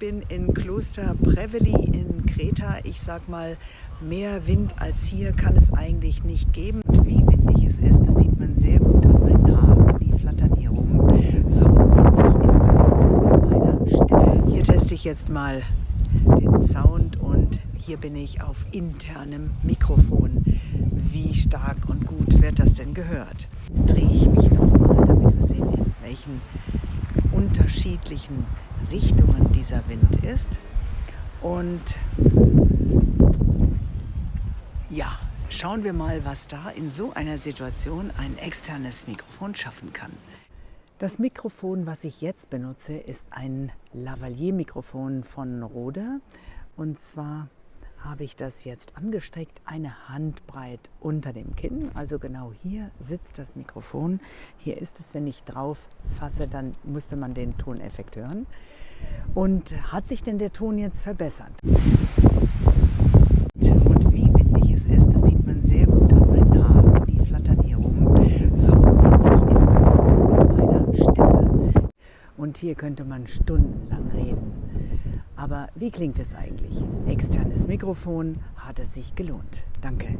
bin in Kloster Preveli in Kreta. Ich sag mal, mehr Wind als hier kann es eigentlich nicht geben. Und wie windig es ist, das sieht man sehr gut an meinen Haaren. Die flattern hier rum. So windig ist es auch mit meiner Stimme. Hier teste ich jetzt mal den Sound und hier bin ich auf internem Mikrofon. Wie stark und gut wird das denn gehört? Jetzt drehe ich mich nochmal, damit wir sehen, in welchen unterschiedlichen Richtungen dieser Wind ist. Und ja, schauen wir mal, was da in so einer Situation ein externes Mikrofon schaffen kann. Das Mikrofon, was ich jetzt benutze, ist ein Lavalier-Mikrofon von Rode. Und zwar habe ich das jetzt angestreckt, eine Handbreit unter dem Kinn. Also genau hier sitzt das Mikrofon. Hier ist es, wenn ich drauf fasse, dann müsste man den Toneffekt hören. Und hat sich denn der Ton jetzt verbessert? Und wie windig es ist, das sieht man sehr gut an meinen Haaren. Die flattern hier rum. So windig ist es auch mit meiner Stimme. Und hier könnte man stundenlang reden. Aber wie klingt es eigentlich? Externes Mikrofon, hat es sich gelohnt. Danke.